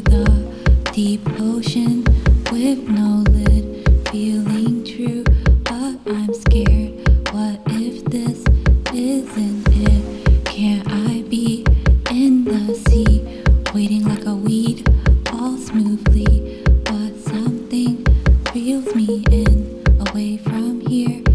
the deep ocean with no lid feeling true but i'm scared. What if this isn't it? Can't i be in the sea waiting like a weed all smoothly? But something feels me in away from here.